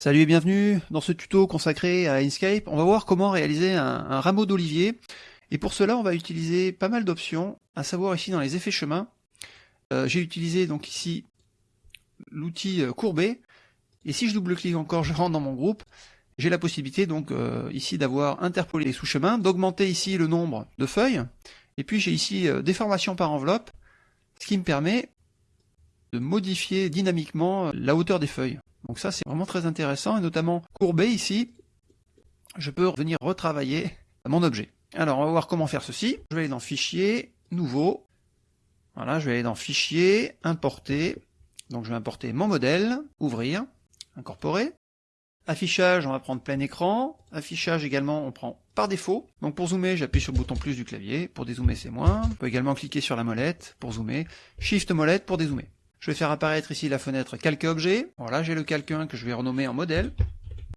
Salut et bienvenue dans ce tuto consacré à Inkscape. On va voir comment réaliser un, rameau d'olivier. Et pour cela, on va utiliser pas mal d'options, à savoir ici dans les effets chemin. Euh, j'ai utilisé donc ici l'outil euh, courbé. Et si je double-clique encore, je rentre dans mon groupe. J'ai la possibilité donc euh, ici d'avoir interpolé les sous-chemins, d'augmenter ici le nombre de feuilles. Et puis j'ai ici déformation par enveloppe, ce qui me permet de modifier dynamiquement la hauteur des feuilles. Donc ça c'est vraiment très intéressant, et notamment courbé ici, je peux venir retravailler mon objet. Alors on va voir comment faire ceci. Je vais aller dans Fichier, Nouveau. Voilà, je vais aller dans Fichier, Importer. Donc je vais importer mon modèle, Ouvrir, Incorporer. Affichage, on va prendre plein écran. Affichage également, on prend par défaut. Donc pour zoomer, j'appuie sur le bouton plus du clavier. Pour dézoomer, c'est moins. On peut également cliquer sur la molette pour zoomer. Shift molette pour dézoomer. Je vais faire apparaître ici la fenêtre calque objet. Voilà, j'ai le calque 1 que je vais renommer en modèle.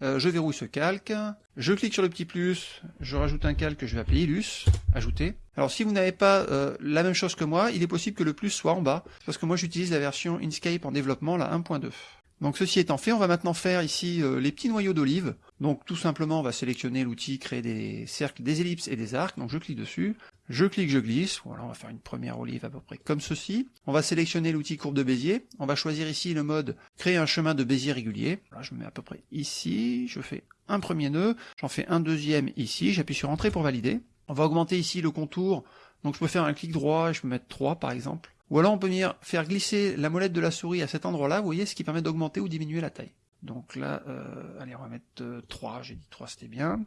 Euh, je verrouille ce calque. Je clique sur le petit plus, je rajoute un calque que je vais appeler Ilus, ajouter. Alors si vous n'avez pas euh, la même chose que moi, il est possible que le plus soit en bas, parce que moi j'utilise la version Inkscape en développement, la 1.2. Donc ceci étant fait, on va maintenant faire ici euh, les petits noyaux d'olive. Donc tout simplement, on va sélectionner l'outil créer des cercles, des ellipses et des arcs. Donc je clique dessus, je clique, je glisse. Voilà, on va faire une première olive à peu près comme ceci. On va sélectionner l'outil courbe de Bézier. On va choisir ici le mode créer un chemin de Bézier régulier. Voilà, je me mets à peu près ici. Je fais un premier nœud, j'en fais un deuxième ici. J'appuie sur entrée pour valider. On va augmenter ici le contour. Donc je peux faire un clic droit et je peux mettre 3 par exemple. Ou alors on peut venir faire glisser la molette de la souris à cet endroit-là, vous voyez, ce qui permet d'augmenter ou diminuer la taille. Donc là, euh, allez, on va mettre 3, euh, j'ai dit 3, c'était bien.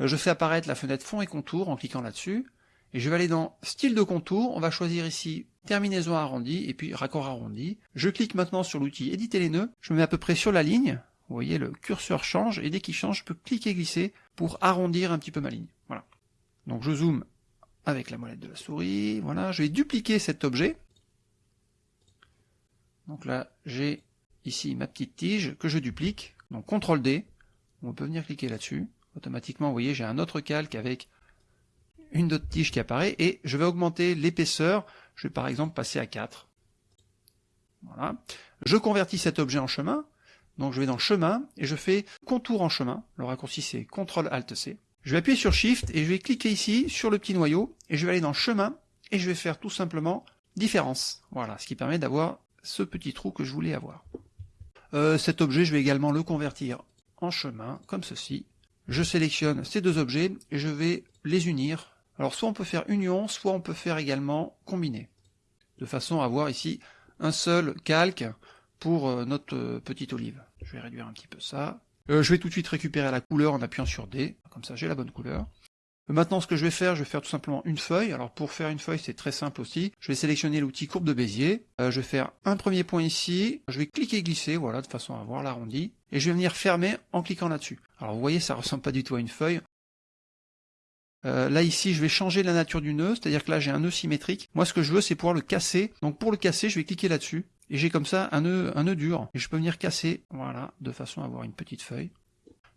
Euh, je fais apparaître la fenêtre fond et contour en cliquant là-dessus. Et je vais aller dans style de contour, on va choisir ici terminaison arrondie et puis raccord arrondi. Je clique maintenant sur l'outil éditer les nœuds, je me mets à peu près sur la ligne, vous voyez le curseur change et dès qu'il change je peux cliquer et glisser pour arrondir un petit peu ma ligne. Voilà. Donc je zoome avec la molette de la souris, voilà, je vais dupliquer cet objet, donc là, j'ai ici ma petite tige que je duplique. Donc CTRL D, on peut venir cliquer là-dessus. Automatiquement, vous voyez, j'ai un autre calque avec une autre tige qui apparaît et je vais augmenter l'épaisseur. Je vais par exemple passer à 4. Voilà. Je convertis cet objet en chemin. Donc je vais dans chemin et je fais contour en chemin. Le raccourci c'est CTRL ALT C. Je vais appuyer sur Shift et je vais cliquer ici sur le petit noyau et je vais aller dans chemin et je vais faire tout simplement différence. Voilà, ce qui permet d'avoir ce petit trou que je voulais avoir. Euh, cet objet, je vais également le convertir en chemin, comme ceci. Je sélectionne ces deux objets et je vais les unir. Alors soit on peut faire union, soit on peut faire également combiner. De façon à avoir ici un seul calque pour euh, notre euh, petite olive. Je vais réduire un petit peu ça. je vais tout de suite récupérer la couleur en appuyant sur D, comme ça j'ai la bonne couleur. Maintenant, ce que je vais faire, je vais faire tout simplement une feuille. Alors pour faire une feuille, c'est très simple aussi. Je vais sélectionner l'outil courbe de Bézier. Euh, je vais faire un premier point ici. Je vais cliquer et glisser, voilà, de façon à avoir l'arrondi. Et je vais venir fermer en cliquant là-dessus. Alors vous voyez, ça ressemble pas du tout à une feuille. Euh, là ici, je vais changer la nature du nœud, c'est-à-dire que là j'ai un nœud symétrique. Moi, ce que je veux, c'est pouvoir le casser. Donc pour le casser, je vais cliquer là-dessus. Et j'ai comme ça un nœud, un nœud dur. Et je peux venir casser, voilà, de façon à avoir une petite feuille.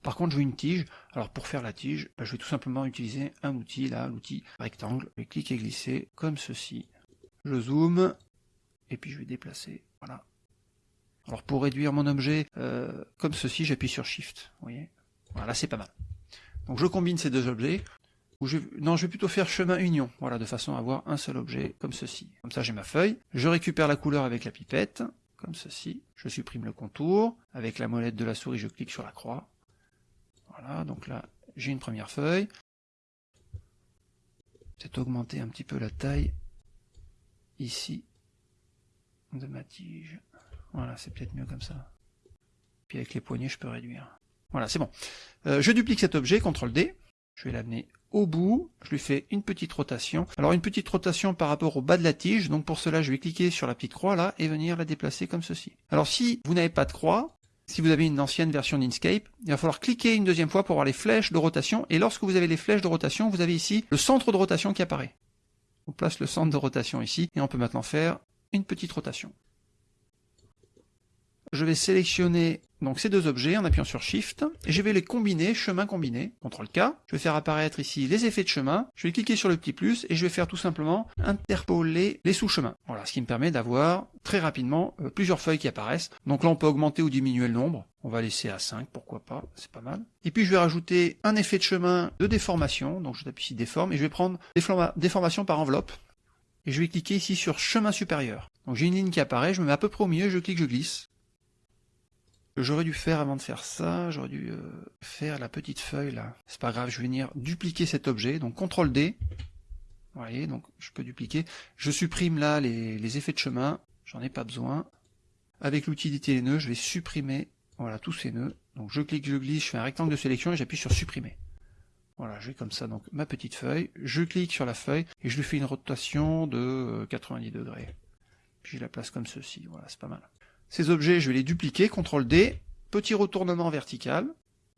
Par contre, je veux une tige. Alors pour faire la tige, bah, je vais tout simplement utiliser un outil, là, l'outil rectangle. Je vais cliquer et glisser comme ceci. Je zoome, et puis je vais déplacer. Voilà. Alors pour réduire mon objet euh, comme ceci, j'appuie sur Shift. Vous voyez Voilà, c'est pas mal. Donc je combine ces deux objets. Non, je vais plutôt faire chemin union, voilà, de façon à avoir un seul objet, comme ceci. Comme ça, j'ai ma feuille. Je récupère la couleur avec la pipette, comme ceci. Je supprime le contour. Avec la molette de la souris, je clique sur la croix. Voilà, donc là, j'ai une première feuille. Peut-être augmenter un petit peu la taille ici de ma tige. Voilà, c'est peut-être mieux comme ça. Puis avec les poignets, je peux réduire. Voilà, c'est bon. Euh, je duplique cet objet, CTRL D. Je vais l'amener au bout. Je lui fais une petite rotation. Alors une petite rotation par rapport au bas de la tige. Donc pour cela, je vais cliquer sur la petite croix là et venir la déplacer comme ceci. Alors si vous n'avez pas de croix, si vous avez une ancienne version d'Inkscape, il va falloir cliquer une deuxième fois pour avoir les flèches de rotation. Et lorsque vous avez les flèches de rotation, vous avez ici le centre de rotation qui apparaît. On place le centre de rotation ici et on peut maintenant faire une petite rotation. Je vais sélectionner donc ces deux objets en appuyant sur Shift, et je vais les combiner, chemin combiné, CTRL K, je vais faire apparaître ici les effets de chemin, je vais cliquer sur le petit plus, et je vais faire tout simplement interpoler les sous-chemins. Voilà, ce qui me permet d'avoir très rapidement euh, plusieurs feuilles qui apparaissent. Donc là on peut augmenter ou diminuer le nombre, on va laisser à 5, pourquoi pas, c'est pas mal. Et puis je vais rajouter un effet de chemin de déformation, donc je tape ici déforme, et je vais prendre déformation par enveloppe, et je vais cliquer ici sur chemin supérieur. Donc j'ai une ligne qui apparaît, je me mets à peu près au milieu, je clique, je glisse, j'aurais dû faire avant de faire ça, j'aurais dû euh, faire la petite feuille là. C'est pas grave, je vais venir dupliquer cet objet, donc CTRL D. Vous voyez, donc je peux dupliquer. Je supprime là les, effets de chemin, j'en ai pas besoin. Avec l'utilité les nœuds, je vais supprimer voilà tous ces nœuds. Donc je clique, je glisse, je fais un rectangle de sélection et j'appuie sur supprimer. Voilà, j'ai comme ça donc ma petite feuille. Je clique sur la feuille et je lui fais une rotation de 90 euh, degrés. Puis je la place comme ceci. Voilà, c'est pas mal. Ces objets, je vais les dupliquer, CTRL D, petit retournement vertical,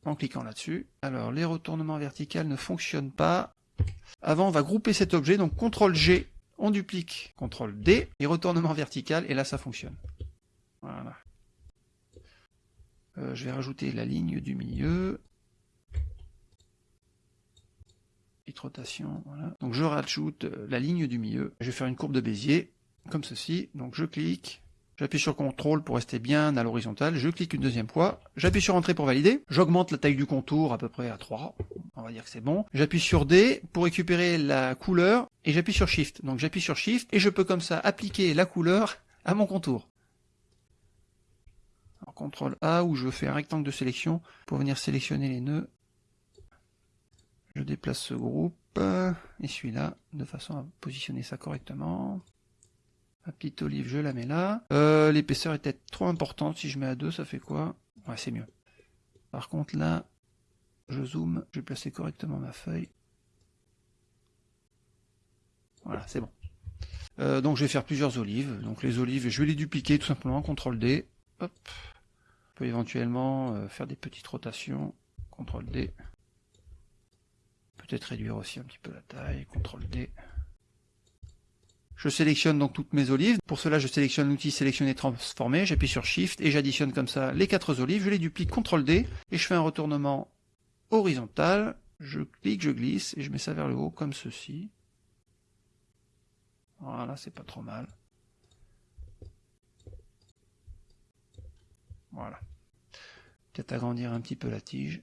en cliquant là-dessus. Alors, les retournements verticaux ne fonctionnent pas. Avant, on va grouper cet objet, donc CTRL G, on duplique, CTRL D, et retournement vertical, et là, ça fonctionne. Voilà. Euh, je vais rajouter la ligne du milieu. Petite rotation, voilà. Donc je rajoute euh, la ligne du milieu. Je vais faire une courbe de Bézier, comme ceci. Donc je clique, J'appuie sur CTRL pour rester bien à l'horizontale, je clique une deuxième fois, j'appuie sur Entrée pour valider, j'augmente la taille du contour à peu près à 3, on va dire que c'est bon. J'appuie sur D pour récupérer la couleur, et j'appuie sur Shift. Donc j'appuie sur Shift, et je peux comme ça appliquer la couleur à mon contour. CTRL A, où je fais un rectangle de sélection pour venir sélectionner les nœuds. Je déplace ce groupe, et celui-là, de façon à positionner ça correctement. Ma petite olive, je la mets là. Euh, l'épaisseur est peut-être trop importante. Si je mets à 2, ça fait quoi? Ouais, c'est mieux. Par contre, là, je zoome. Je vais placer correctement ma feuille. Voilà, c'est bon. Euh, donc je vais faire plusieurs olives. Donc les olives, je vais les dupliquer tout simplement. CTRL D. Hop. On peut éventuellement euh, faire des petites rotations. CTRL D. Peut-être réduire aussi un petit peu la taille. CTRL D. Je sélectionne donc toutes mes olives. Pour cela, je sélectionne l'outil sélectionner transformer, j'appuie sur Shift et j'additionne comme ça les quatre olives, je les duplique CTRL D et je fais un retournement horizontal. Je clique, je glisse et je mets ça vers le haut comme ceci. Voilà, c'est pas trop mal. Voilà. Peut-être agrandir un petit peu la tige.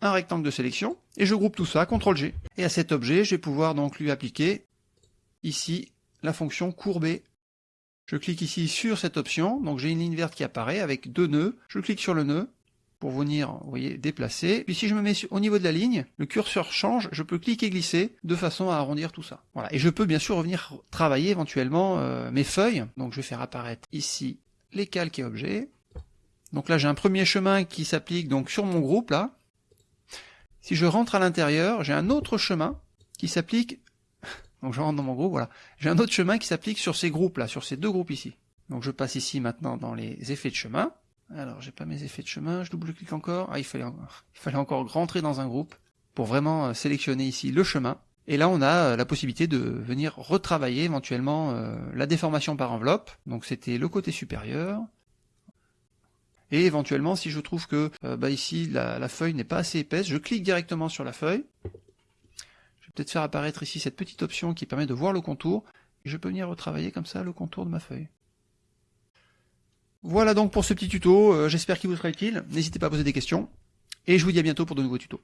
Un rectangle de sélection, et je groupe tout ça, CTRL G. Et à cet objet, je vais pouvoir donc lui appliquer ici la fonction courbée. Je clique ici sur cette option, donc j'ai une ligne verte qui apparaît avec deux nœuds. Je clique sur le nœud pour venir, vous voyez, déplacer. Puis si je me mets au niveau de la ligne, le curseur change, je peux cliquer et glisser de façon à arrondir tout ça. Voilà. Et je peux bien sûr revenir travailler éventuellement euh, mes feuilles. Donc je vais faire apparaître ici les calques et objets. Donc là j'ai un premier chemin qui s'applique donc sur mon groupe là. Si je rentre à l'intérieur, j'ai un autre chemin qui s'applique donc je rentre dans mon groupe, voilà. J'ai un autre chemin qui s'applique sur ces groupes-là, sur ces deux groupes ici. Donc je passe ici maintenant dans les effets de chemin. Alors j'ai pas mes effets de chemin, je double-clique encore. Ah, il fallait, encore rentrer dans un groupe pour vraiment euh, sélectionner ici le chemin. Et là, on a euh, la possibilité de venir retravailler éventuellement euh, la déformation par enveloppe. Donc c'était le côté supérieur. Et éventuellement, si je trouve que bah ici la feuille n'est pas assez épaisse, je clique directement sur la feuille peut-être faire apparaître ici cette petite option qui permet de voir le contour, je peux venir retravailler comme ça le contour de ma feuille. Voilà donc pour ce petit tuto, euh, j'espère qu'il vous sera utile, n'hésitez pas à poser des questions, et je vous dis à bientôt pour de nouveaux tutos.